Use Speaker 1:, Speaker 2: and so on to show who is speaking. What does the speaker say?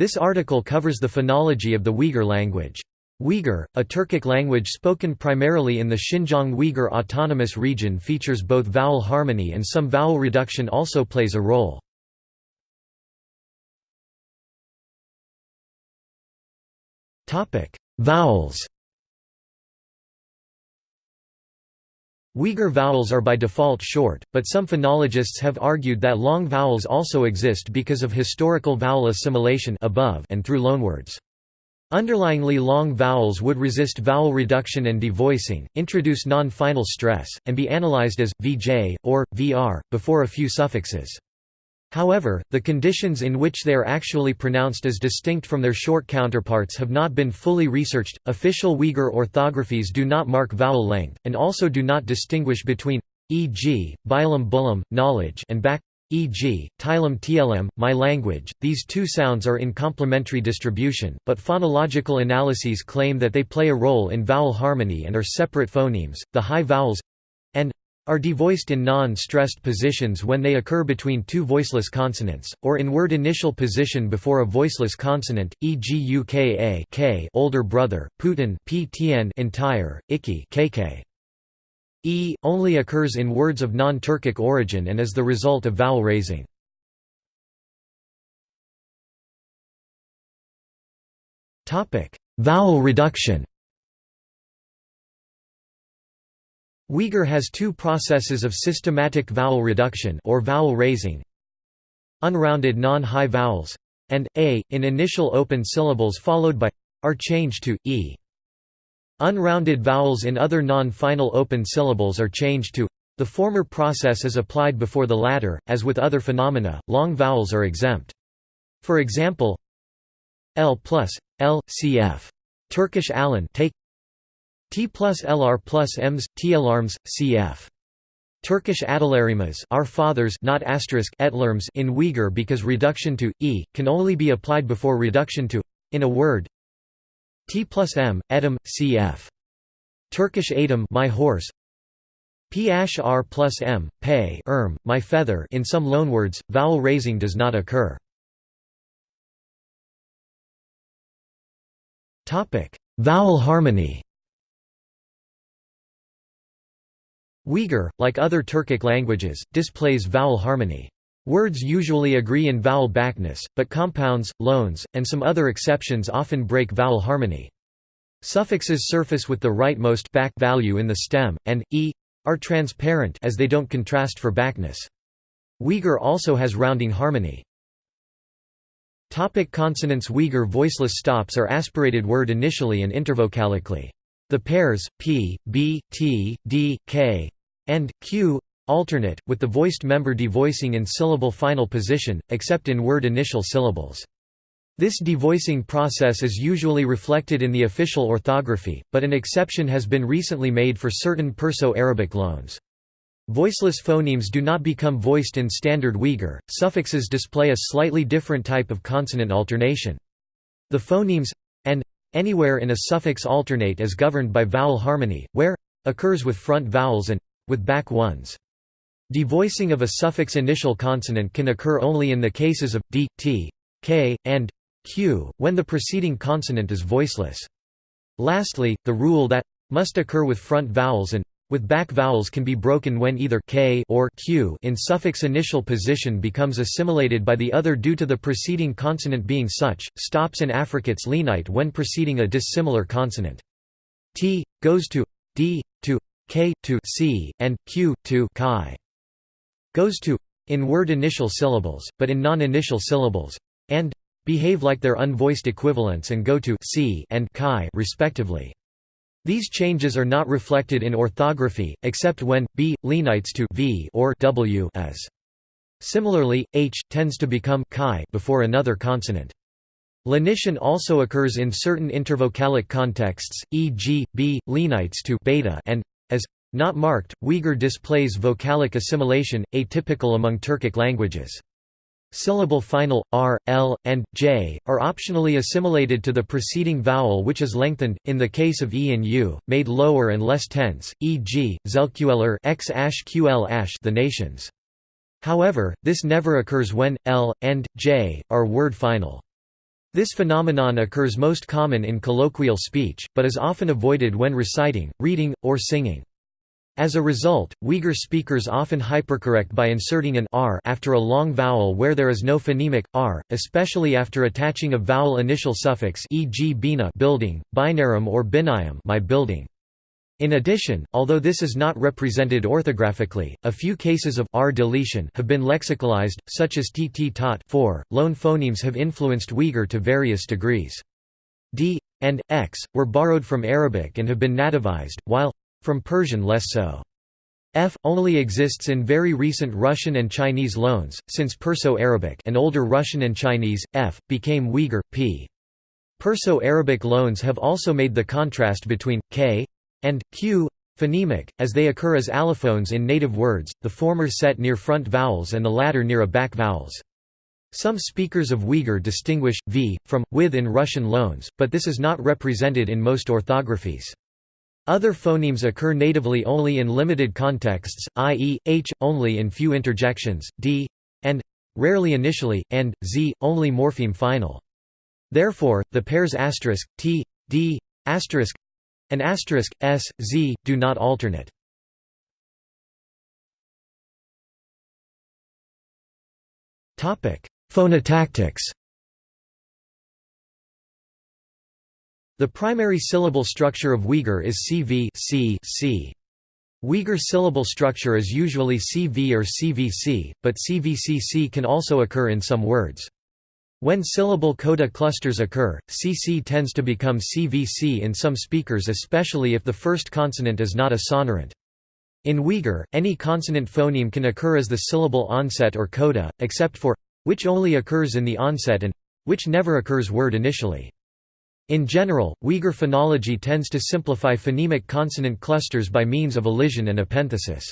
Speaker 1: This article covers the phonology of the Uyghur language. Uyghur, a Turkic language spoken primarily in the Xinjiang Uyghur Autonomous Region features both vowel harmony and some vowel reduction also plays a role. Vowels Uyghur vowels are by default short, but some phonologists have argued that long vowels also exist because of historical vowel assimilation above and through loanwords. Underlyingly long vowels would resist vowel reduction and devoicing, introduce non-final stress, and be analyzed as, vj, or, vr, before a few suffixes. However, the conditions in which they are actually pronounced as distinct from their short counterparts have not been fully researched. Official Uyghur orthographies do not mark vowel length, and also do not distinguish between e.g., bilam bulam, knowledge, and back, e.g., tilem tlm, my language. These two sounds are in complementary distribution, but phonological analyses claim that they play a role in vowel harmony and are separate phonemes. The high vowels and are devoiced in non-stressed positions when they occur between two voiceless consonants, or in word initial position before a voiceless consonant, e.g. uka k older brother, putin ptn entire, iki kk. E only occurs in words of non-Turkic origin and is the result of vowel raising. Vowel reduction Uyghur has two processes of systematic vowel reduction or vowel raising. Unrounded non-high vowels and a in initial open syllables followed by are changed to e. Unrounded vowels in other non-final open syllables are changed to the former process is applied before the latter, as with other phenomena, long vowels are exempt. For example, l plus, l, cf. Turkish alan take T plus LR plus Ms, Tlarms, cf. Turkish adalarimas our fathers not asterisk etlerms in Uyghur because reduction to e can only be applied before reduction to in a word. T plus M, edim, cf. Turkish adim my horse. P r plus M, pay erm, my feather in some loanwords, vowel raising does not occur. topic Vowel harmony Uyghur, like other Turkic languages, displays vowel harmony. Words usually agree in vowel backness, but compounds, loans, and some other exceptions often break vowel harmony. Suffixes surface with the rightmost back value in the stem, and e are transparent as they don't contrast for backness. Uyghur also has rounding harmony. Topic consonants Uyghur voiceless stops are aspirated word initially and intervocalically. The pairs p, b, t, d, k, and q alternate, with the voiced member devoicing in syllable final position, except in word initial syllables. This devoicing process is usually reflected in the official orthography, but an exception has been recently made for certain Perso-Arabic loans. Voiceless phonemes do not become voiced in Standard Uyghur, suffixes display a slightly different type of consonant alternation. The phonemes and Anywhere in a suffix alternate is governed by vowel harmony, where occurs with front vowels and with back ones. Devoicing of a suffix initial consonant can occur only in the cases of d, t, k, and q, when the preceding consonant is voiceless. Lastly, the rule that must occur with front vowels and with back vowels can be broken when either k or q in suffix initial position becomes assimilated by the other due to the preceding consonant being such. Stops and affricates lenite when preceding a dissimilar consonant. T goes to d to k to c and q to chi. Goes to in word initial syllables, but in non-initial syllables, and behave like their unvoiced equivalents and go to c and chi respectively. These changes are not reflected in orthography, except when b lenites to v or w as. Similarly, h tends to become chi before another consonant. Lenition also occurs in certain intervocalic contexts, e.g., b lenites to beta and as not marked. Uyghur displays vocalic assimilation, atypical among Turkic languages. Syllable final, r, l, and j, are optionally assimilated to the preceding vowel which is lengthened, in the case of e and u, made lower and less tense, e.g., ql the nations. However, this never occurs when, l, and, j, are word final. This phenomenon occurs most common in colloquial speech, but is often avoided when reciting, reading, or singing. As a result, Uyghur speakers often hypercorrect by inserting an r after a long vowel where there is no phonemic r, especially after attaching a vowel initial suffix e.g. bina building, binarum or binayam my building. In addition, although this is not represented orthographically, a few cases of r deletion have been lexicalized, such as tt tot 4. Loan phonemes have influenced Uyghur to various degrees. d and x were borrowed from Arabic and have been nativized, while from Persian less so. F only exists in very recent Russian and Chinese loans, since Perso-Arabic and older Russian and Chinese, F, became Uyghur, p. Perso-Arabic loans have also made the contrast between k and q phonemic, as they occur as allophones in native words, the former set near front vowels and the latter near a back vowels. Some speakers of Uyghur distinguish v from with in Russian loans, but this is not represented in most orthographies. Other phonemes occur natively only in limited contexts, i.e., h only in few interjections, d and rarely initially, and z only morpheme final. Therefore, the pairs asterisk t d asterisk and asterisk s z do not alternate. Phonotactics. The primary syllable structure of Uyghur is CV C C. Uyghur syllable structure is usually CV or CVC, but CVCC can also occur in some words. When syllable coda clusters occur, CC tends to become CVC in some speakers especially if the first consonant is not a sonorant. In Uyghur, any consonant phoneme can occur as the syllable onset or coda, except for which only occurs in the onset and which never occurs word initially. In general, Uyghur phonology tends to simplify phonemic consonant clusters by means of elision and epenthesis.